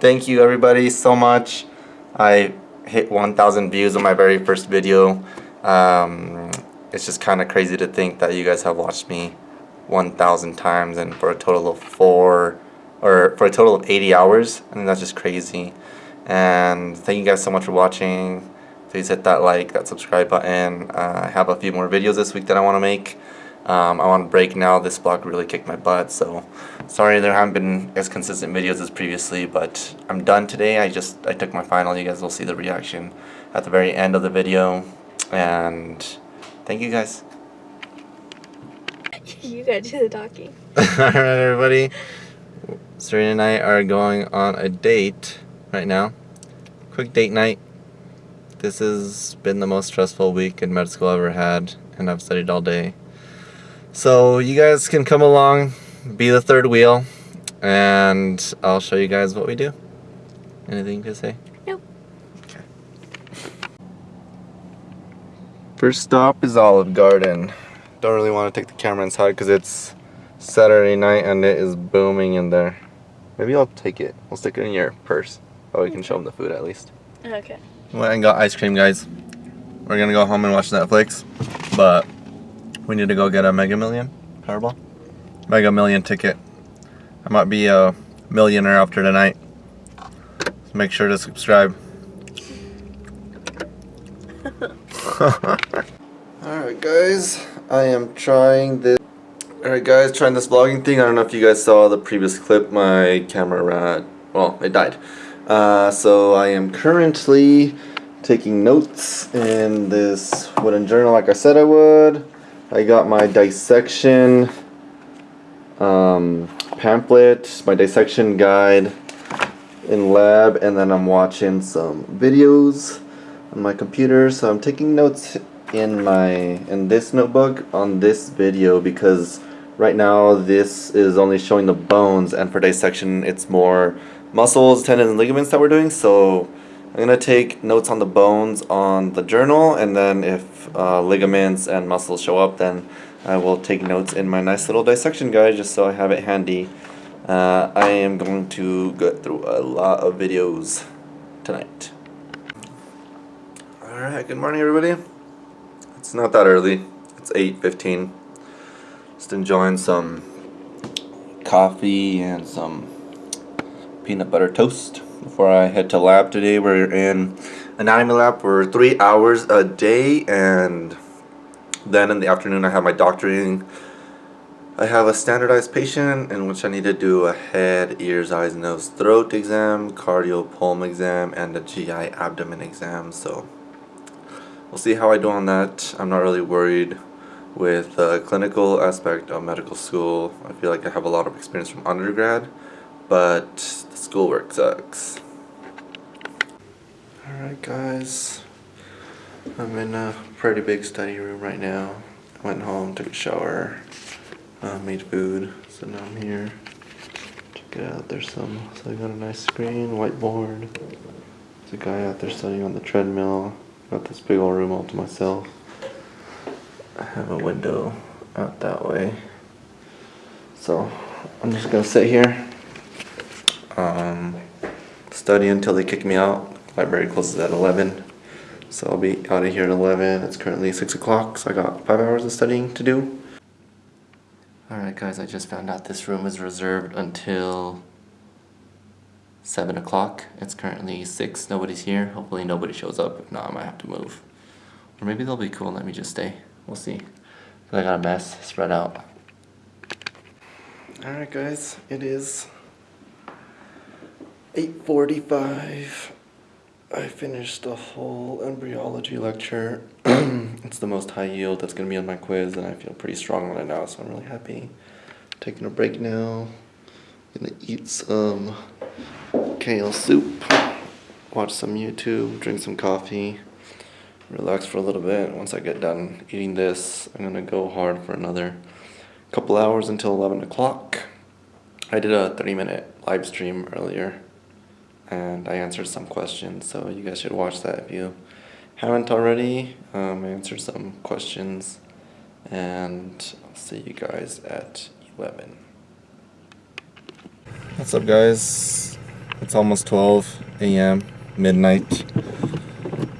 thank you everybody so much. I hit 1,000 views on my very first video. Um, it's just kind of crazy to think that you guys have watched me 1,000 times and for a total of four, or for a total of 80 hours. I think that's just crazy. And thank you guys so much for watching. Please hit that like, that subscribe button. Uh, I have a few more videos this week that I want to make. Um, I want to break now. This block really kicked my butt, so sorry there haven't been as consistent videos as previously, but I'm done today. I just I took my final. You guys will see the reaction at the very end of the video, and thank you guys. you gotta do the talking. Alright everybody, Serena and I are going on a date right now. Quick date night. This has been the most stressful week in med school I've ever had, and I've studied all day. So you guys can come along, be the third wheel, and I'll show you guys what we do. Anything to say? Nope. Okay. First stop is Olive Garden. Don't really want to take the camera inside because it's Saturday night and it is booming in there. Maybe I'll take it. I'll stick it in your purse. Oh, we can show them the food at least. Okay. Went and got ice cream, guys. We're gonna go home and watch Netflix, but we need to go get a Mega Million Powerball. Mega Million ticket. I might be a millionaire after tonight. So make sure to subscribe. Alright guys, I am trying this. Alright guys, trying this vlogging thing. I don't know if you guys saw the previous clip. My camera ran, well, it died. Uh, so I am currently taking notes in this wooden journal like I said I would. I got my dissection um, pamphlet, my dissection guide in lab, and then I'm watching some videos on my computer. So I'm taking notes in my in this notebook on this video because right now this is only showing the bones, and for dissection it's more muscles, tendons, and ligaments that we're doing. So I'm going to take notes on the bones on the journal and then if uh, ligaments and muscles show up then I will take notes in my nice little dissection guide just so I have it handy. Uh, I am going to go through a lot of videos tonight. Alright, good morning everybody. It's not that early. It's 8.15. Just enjoying some coffee and some peanut butter toast before I head to lab today. We're in anatomy lab for three hours a day and then in the afternoon I have my doctoring. I have a standardized patient in which I need to do a head, ears, eyes, nose, throat exam, cardio pulm exam, and a GI abdomen exam. So we'll see how I do on that. I'm not really worried with the clinical aspect of medical school. I feel like I have a lot of experience from undergrad but the schoolwork sucks. Alright guys, I'm in a pretty big study room right now. Went home, took a shower, uh, made food, so now I'm here. Check it out, there's some, so I got a nice screen, whiteboard. There's a guy out there studying on the treadmill. Got this big old room all to myself. I have a window out that way. So I'm just gonna sit here study until they kick me out. Library closes at 11, so I'll be out of here at 11. It's currently 6 o'clock, so I got 5 hours of studying to do. Alright guys, I just found out this room is reserved until 7 o'clock. It's currently 6, nobody's here. Hopefully nobody shows up. If not, I might have to move. Or maybe they'll be cool and let me just stay. We'll see. I got a mess spread out. Alright guys, it is 8.45. I finished the whole embryology lecture. it's the most high yield that's going to be on my quiz, and I feel pretty strong on it now, so I'm really happy. Taking a break now. Gonna eat some kale soup, watch some YouTube, drink some coffee, relax for a little bit. Once I get done eating this, I'm gonna go hard for another couple hours until 11 o'clock. I did a 30 minute live stream earlier and I answered some questions. So you guys should watch that if you haven't already. Um, I answered some questions, and I'll see you guys at 11. What's up, guys? It's almost 12 a.m. midnight.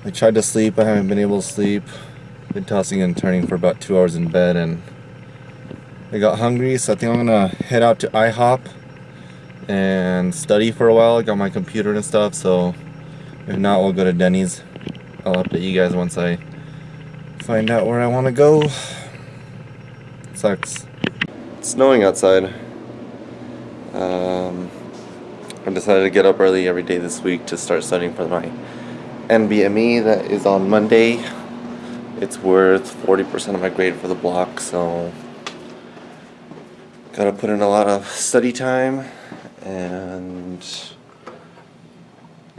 I tried to sleep. I haven't been able to sleep. Been tossing and turning for about two hours in bed and I got hungry so I think I'm gonna head out to IHOP and study for a while. I got my computer and stuff so if not we'll go to Denny's. I'll update you guys once I find out where I want to go. Sucks. It's snowing outside. Um, I decided to get up early every day this week to start studying for my NBME that is on Monday. It's worth 40% of my grade for the block, so gotta put in a lot of study time and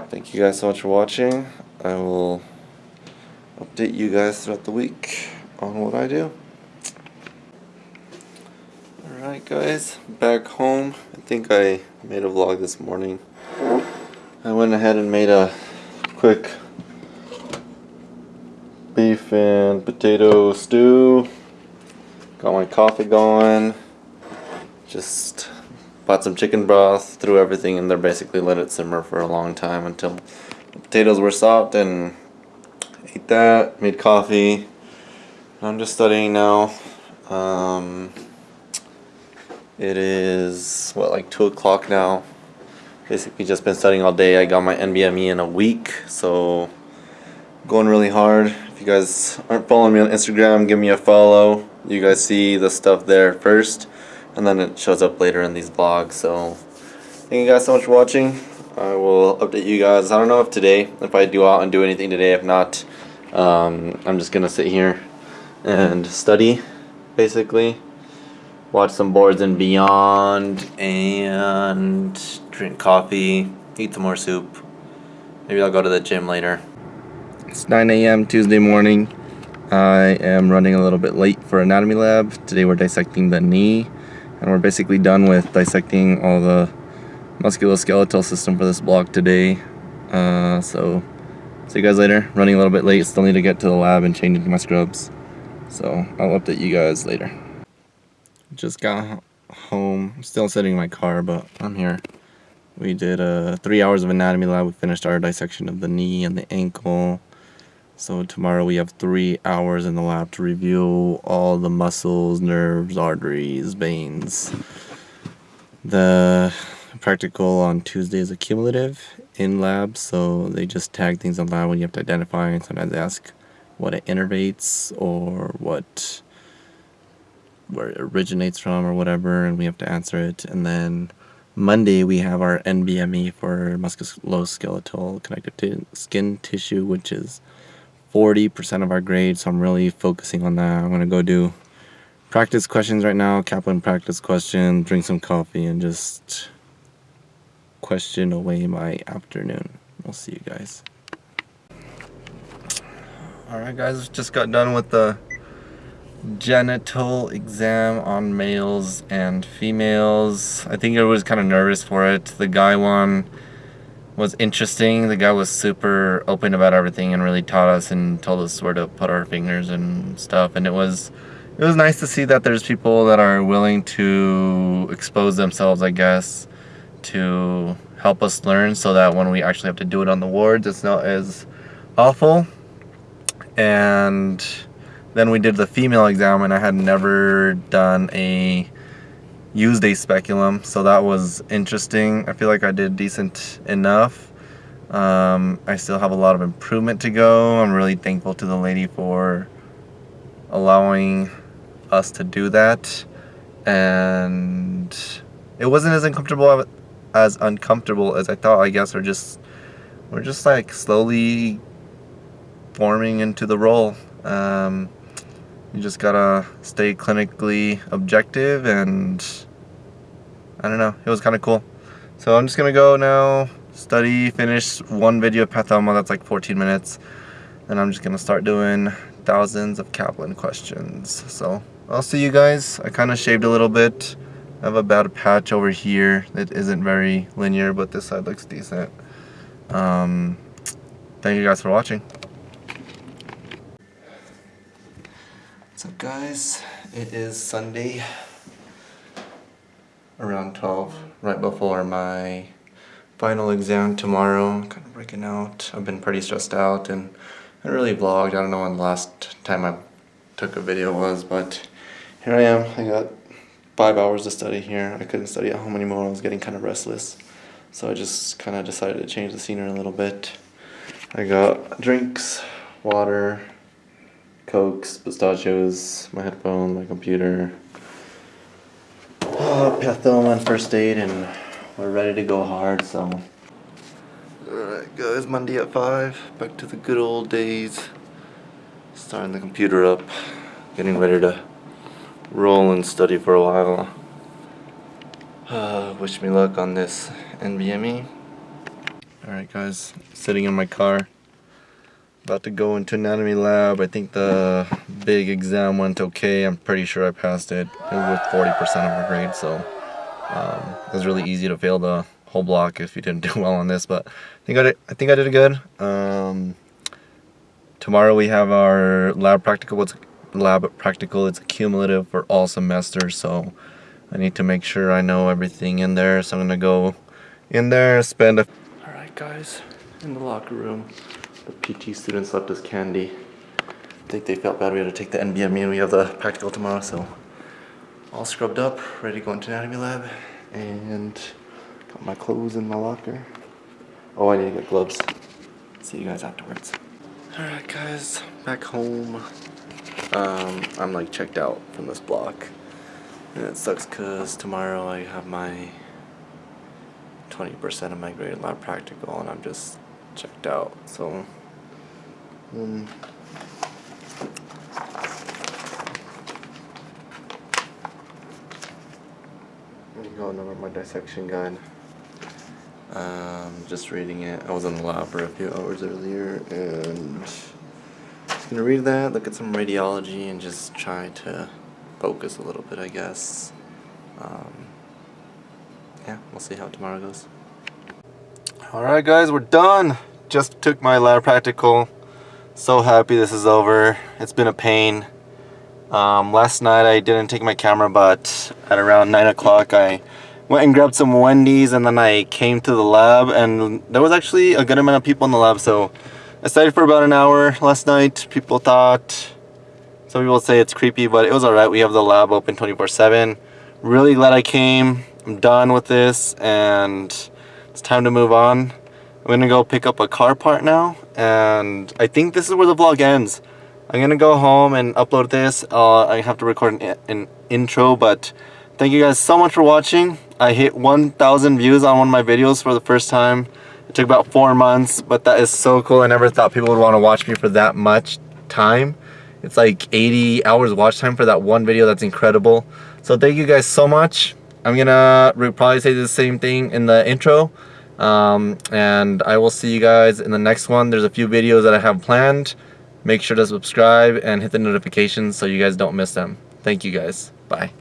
thank you guys so much for watching. I will update you guys throughout the week on what I do. Alright guys, back home. I think I made a vlog this morning. I went ahead and made a quick beef and potato stew. Got my coffee going. Just bought some chicken broth, threw everything in there, basically let it simmer for a long time until the potatoes were soft and ate that, made coffee. I'm just studying now. Um, it is, what, like 2 o'clock now. Basically just been studying all day. I got my NBME in a week, so going really hard. If you guys aren't following me on Instagram, give me a follow. You guys see the stuff there first, and then it shows up later in these vlogs. So thank you guys so much for watching. I will update you guys. I don't know if today, if I do out and do anything today. If not, um, I'm just gonna sit here and study, basically. Watch some Boards and Beyond, and drink coffee, eat some more soup. Maybe I'll go to the gym later. It's 9 a.m. Tuesday morning. I am running a little bit late for anatomy lab. Today we're dissecting the knee, and we're basically done with dissecting all the musculoskeletal system for this block today. Uh, so, see you guys later. Running a little bit late, still need to get to the lab and change into my scrubs. So, I'll update you guys later. Just got home. I'm still sitting in my car, but I'm here. We did uh, three hours of anatomy lab. We finished our dissection of the knee and the ankle. So tomorrow we have three hours in the lab to review all the muscles, nerves, arteries, veins. The practical on Tuesday is accumulative in lab, so they just tag things in lab when you have to identify and sometimes ask what it innervates or what where it originates from or whatever and we have to answer it and then Monday we have our NBME for musculoskeletal connective skin tissue which is 40% of our grade so I'm really focusing on that. I'm gonna go do practice questions right now, Kaplan practice question, drink some coffee and just question away my afternoon. We'll see you guys. Alright guys, just got done with the genital exam on males and females. I think I was kind of nervous for it. The guy one was interesting. The guy was super open about everything and really taught us and told us where to put our fingers and stuff. And it was it was nice to see that there's people that are willing to expose themselves, I guess, to help us learn so that when we actually have to do it on the wards, it's not as awful. And then we did the female exam and I had never done a used a speculum so that was interesting. I feel like I did decent enough. Um, I still have a lot of improvement to go. I'm really thankful to the lady for allowing us to do that. And it wasn't as uncomfortable as uncomfortable as I thought I guess. We're just we're just like slowly forming into the role. Um, you just gotta stay clinically objective and I don't know. It was kinda cool. So I'm just gonna go now study finish one video of pathoma that's like 14 minutes. And I'm just gonna start doing thousands of Kaplan questions. So I'll see you guys. I kinda shaved a little bit I have a bad patch over here. That isn't very linear but this side looks decent. Um, thank you guys for watching. What's up guys? It is Sunday around 12, right before my final exam tomorrow. Kind of breaking out. I've been pretty stressed out and I really vlogged. I don't know when the last time I took a video was, but here I am. I got five hours to study here. I couldn't study at home anymore. I was getting kind of restless. So I just kind of decided to change the scenery a little bit. I got drinks, water, cokes, pistachios, my headphone, my computer, uh, Pathoma on first aid, and we're ready to go hard, so. Alright guys, Monday at 5, back to the good old days. Starting the computer up, getting ready to roll and study for a while. Uh, wish me luck on this NBME. Alright guys, sitting in my car. About to go into anatomy lab. I think the big exam went okay. I'm pretty sure I passed it. It was 40% of my grade, so um, it was really easy to fail the whole block if you didn't do well on this. But I think I did. I think I did good. Um, tomorrow we have our lab practical. What's lab practical? It's cumulative for all semesters, so I need to make sure I know everything in there. So I'm gonna go in there, spend a. All right, guys, in the locker room. The PT students left us candy. I think they felt bad we had to take the NBME and we have the practical tomorrow, so all scrubbed up, ready to go into anatomy lab, and got my clothes in my locker. Oh, I need to get gloves. See you guys afterwards. Alright guys, back home. Um, I'm like checked out from this block. And it sucks because tomorrow I have my 20% of my graded lab practical and I'm just checked out. So, um, going over my dissection guide. Um, just reading it. I was in the lab for a few hours earlier and just gonna read that, look at some radiology and just try to focus a little bit I guess. Um, yeah, we'll see how tomorrow goes. Alright guys, we're done! Just took my lab practical. So happy this is over. It's been a pain. Um, last night I didn't take my camera, but at around 9 o'clock I went and grabbed some Wendy's and then I came to the lab and there was actually a good amount of people in the lab. So I studied for about an hour last night. People thought, some people say it's creepy, but it was alright. We have the lab open 24-7. Really glad I came. I'm done with this and it's time to move on. I'm gonna go pick up a car part now and I think this is where the vlog ends. I'm gonna go home and upload this. Uh, I have to record an, an intro, but thank you guys so much for watching. I hit 1,000 views on one of my videos for the first time. It took about four months, but that is so cool. I never thought people would want to watch me for that much time. It's like 80 hours watch time for that one video. That's incredible. So thank you guys so much. I'm gonna probably say the same thing in the intro. Um, and I will see you guys in the next one. There's a few videos that I have planned. Make sure to subscribe and hit the notifications so you guys don't miss them. Thank you guys. Bye.